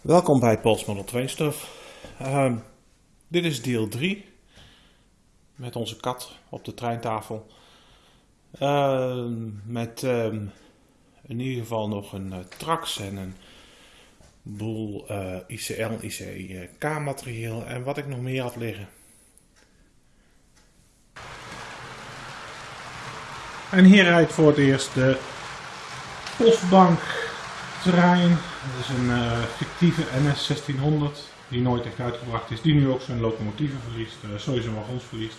Welkom bij Pols Model 2 Stuff. Ehm, dit is deel 3 met onze kat op de treintafel. Ehm, met ehm, in ieder geval nog een uh, trax en een boel uh, ICL, ICK materiaal en wat ik nog meer had liggen. En hier rijdt voor het eerst de postbank trein. Dat is een uh, fictieve NS 1600 die nooit echt uitgebracht is. Die nu ook zijn locomotieven verliest, uh, sowieso wagons verliest.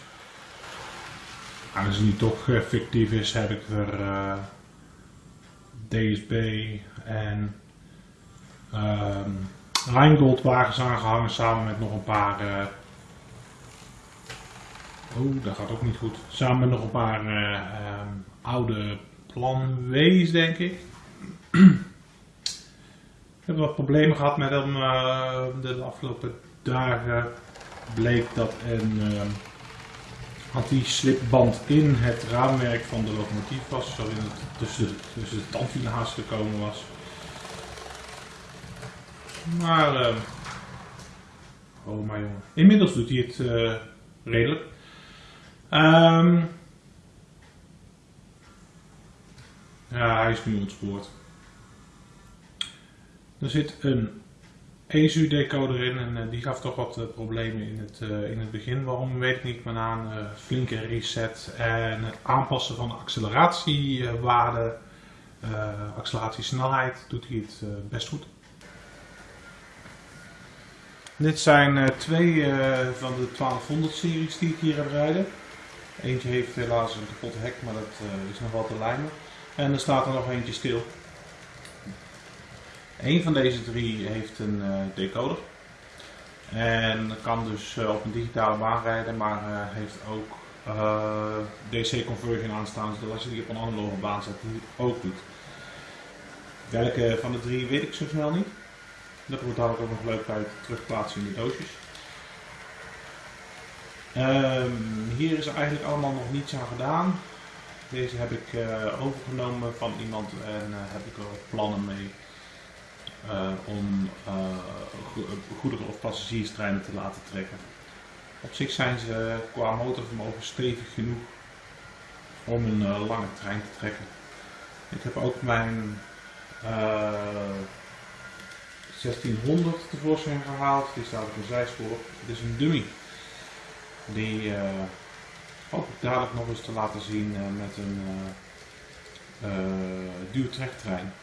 Aangezien die toch uh, fictief is, heb ik er DSB en um, Rheingold wagens aangehangen samen met nog een paar... Oh, dat gaat ook niet goed. Samen met nog een paar um, oude plan W's, denk ik. Wat problemen gehad met hem uh, de afgelopen dagen. Bleek dat een uh, anti-slipband in het raamwerk van de locomotief was, waarin het tussen tussen de tandwielen gekomen was. Maar, uh, oh maar jongen, inmiddels doet hij het redelijk. Um, ja, hij is nu ontspoord. Er zit een ESU-decoder in en uh, die gaf toch wat uh, problemen in het, uh, in het begin. Waarom weet ik niet, maar na een flinke reset en het aanpassen van de acceleratiewaarde, acceleratiesnelheid, doet hij het best goed. Dit zijn twee van de 1200 series die ik hier heb rijden. Eentje heeft helaas een kapot hek, maar dat is nog wel te lijmen. En er staat er nog eentje stil. Een van deze drie heeft een uh, decoder. En kan dus uh, op een digitale baan rijden, maar uh, heeft ook DC conversion aanstaan, zodat als je die op een analoge baan zet, die ook doet. Welke van de drie weet ik zo snel niet. Dat wordt ook nog leuk uit terugplaatsen in de doosjes. Um, hier is eigenlijk allemaal nog niets aan gedaan. Deze heb ik overgenomen van iemand en heb ik er plannen mee uh, om uh, goederen- of passagierstreinen te laten trekken. Op zich zijn ze qua motorvermogen stevig genoeg om een uh, lange trein te trekken. Ik heb ook mijn 1600 tevoorschijn gehaald, die staat op een zijspoor. Het is een dummy. Die hoop ik dadelijk nog eens te laten zien met een duwtrektrein.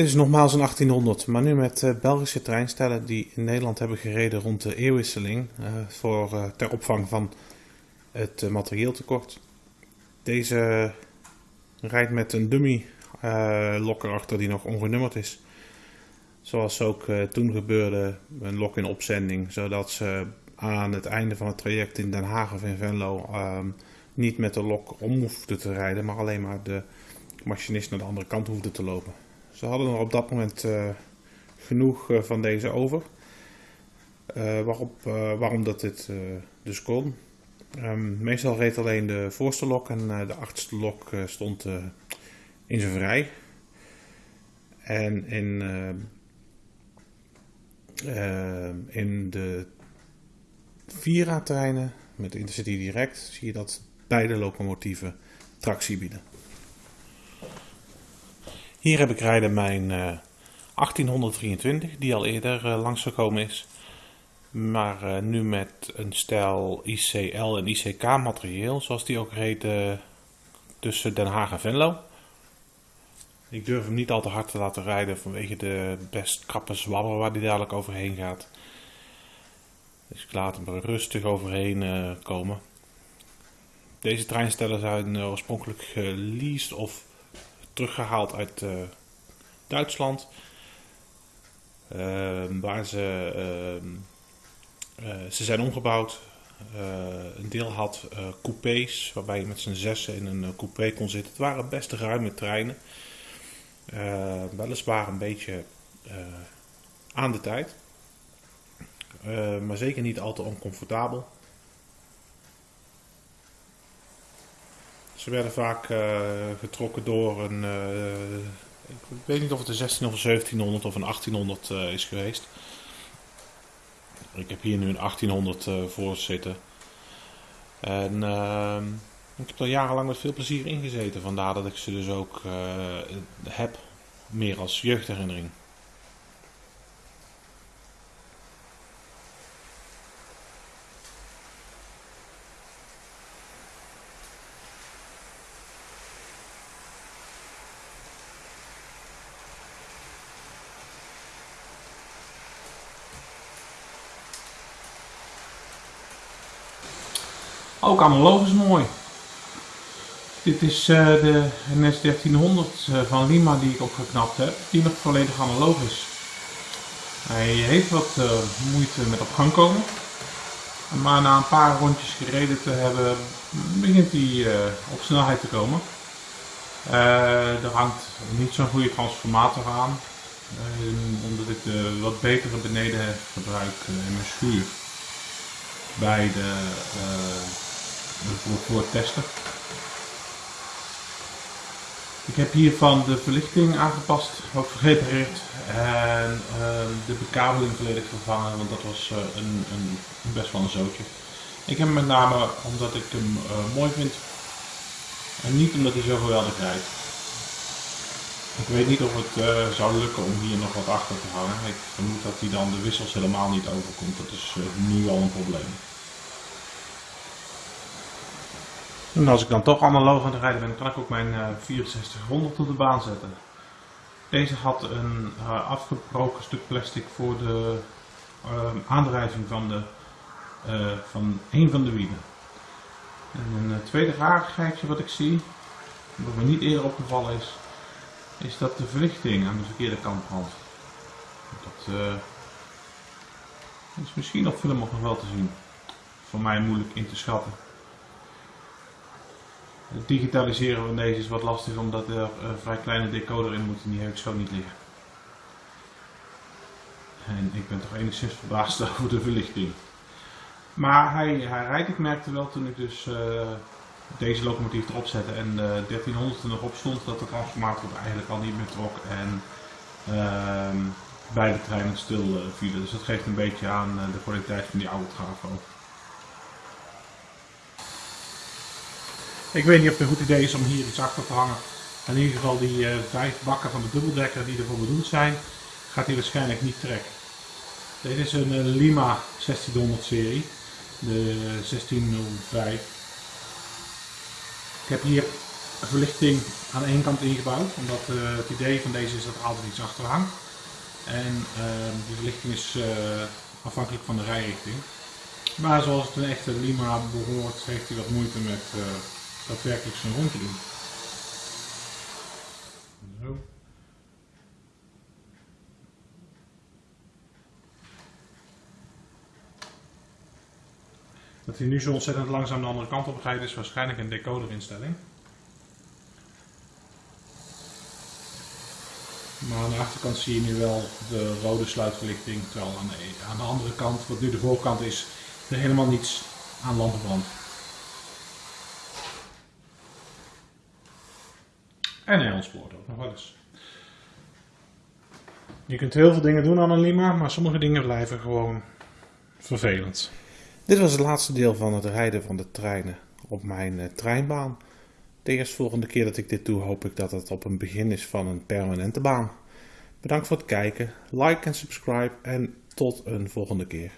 Dit is nogmaals een 1800, maar nu met uh, Belgische treinstellen die in Nederland hebben gereden rond de eeuwwisseling uh, voor, uh, ter opvang van het materieeltekort. Deze rijdt met een dummy lok erachter die nog ongenummerd is. Zoals ook toen gebeurde, een lok in opzending, zodat ze aan het einde van het traject in Den Haag of in Venlo ehm, niet met de lok om hoefden te rijden, maar alleen maar de machinist naar de andere kant hoefde te lopen. Ze hadden er op dat moment uh, genoeg uh, van deze over. Waarop, waarom dat dit dus kon. Um, meestal reed alleen de voorste lok en de achterste lok stond in zijn vrij. En in, in de Vira-treinen met Intercity Direct zie je dat beide locomotieven tractie bieden. Hier heb ik rijden mijn uh, 1823, die al eerder uh, langsgekomen is. Maar uh, nu met een stijl ICL en ICK materieel, zoals die ook reed tussen Den Haag en Venlo. Ik durf hem niet al te hard te laten rijden vanwege de best krappe zwabber waar die dadelijk overheen gaat. Dus ik laat hem er rustig overheen komen. Deze treinstellen zijn oorspronkelijk geleased of teruggehaald uit uh, Duitsland. Uh, waar ze, uh, ze zijn omgebouwd. een deel had coupés, waarbij je met z'n zessen in een coupé kon zitten. Het waren best ruime treinen. weliswaar een beetje aan de tijd. maar zeker niet al te oncomfortabel. Ze werden vaak uh, getrokken door een uh, Ik weet niet of het een 16 of een 1700 of een 1800 uh, is geweest. Ik heb hier nu een 1800 uh, voor zitten. En uh, ik heb er jarenlang met veel plezier in gezeten. Vandaar dat ik ze dus ook heb. Meer als jeugdherinnering. Ook analoog is mooi. Dit is uh, de NS 1300 uh, van Lima die ik opgeknapt heb, die nog volledig analoog is. Hij heeft wat uh, moeite met op gang komen, maar na een paar rondjes gereden te hebben begint hij op snelheid te komen. er hangt niet zo'n goede transformator aan, omdat ik de wat betere beneden gebruik in mijn schuur bij de voor, voor het testen. Ik heb hiervan de verlichting aangepast, ook gerepareerd en uh, de bekabeling volledig vervangen, want dat was uh, een, een, best wel een zootje. Ik heb hem met name omdat ik hem uh, mooi vind en niet omdat hij zo geweldig rijdt. Ik weet niet of het zou lukken om hier nog wat achter te hangen. Ik vermoed dat hij dan de wissels helemaal niet overkomt. Dat is nu al een probleem. En als ik dan toch analoog aan het rijden ben, kan ik ook mijn uh, 6400 op de baan zetten. Deze had een uh, afgebroken stuk plastic voor de uh, aandrijving van, de, van een van de wielen. En een tweede rarigheidje wat ik zie, wat me niet eerder opgevallen is, is dat de verlichting aan de verkeerde kant brandt. Dat is misschien op film nog wel te zien. Voor mij moeilijk in te schatten. Het digitaliseren van deze is wat lastig omdat er een vrij kleine decoder in moet en die heb ik zo niet liggen. En ik ben toch enigszins verbaasd over de verlichting. Maar hij, hij rijdt, ik merkte wel toen ik dus uh, deze locomotief erop zette en de 1300 er nog op stond dat de transformator eigenlijk al niet meer trok en uh, beide treinen stil uh, vielen. Dus dat geeft een beetje aan de kwaliteit van die oude trafo. Ik weet niet of het een goed idee is om hier iets achter te hangen. In ieder geval die uh, vijf bakken van de dubbeldekker die ervoor bedoeld zijn, gaat hij waarschijnlijk niet trekken. Dit is een uh, Lima 1600 serie, de 1605. Ik heb hier verlichting aan één kant ingebouwd, omdat uh, het idee van deze is dat er altijd iets achter hangt. En ehm, die verlichting is afhankelijk van de rijrichting. Maar zoals het een echte Lima behoort, heeft hij wat moeite met daadwerkelijk zijn rondje doen. Zo. Dat hij nu zo ontzettend langzaam de andere kant op rijdt is waarschijnlijk een decoderinstelling. Maar aan de achterkant zie je nu wel de rode sluitverlichting, terwijl aan de, aan de andere kant, wat nu de voorkant is, er helemaal niets aan lampenbrand. En hij ook nog wel eens. Je kunt heel veel dingen doen aan een Lima, maar sommige dingen blijven gewoon vervelend. Dit was het laatste deel van het rijden van de treinen op mijn uh, treinbaan. De eerstvolgende keer dat ik dit doe hoop ik dat het op een begin is van een permanente baan. Bedankt voor het kijken, like en subscribe en tot een volgende keer.